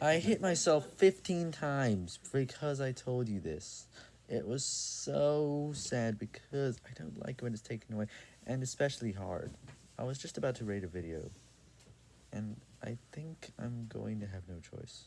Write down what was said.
I hit myself 15 times because I told you this. It was so sad because I don't like when it's taken away, and especially hard. I was just about to rate a video, and I think I'm going to have no choice.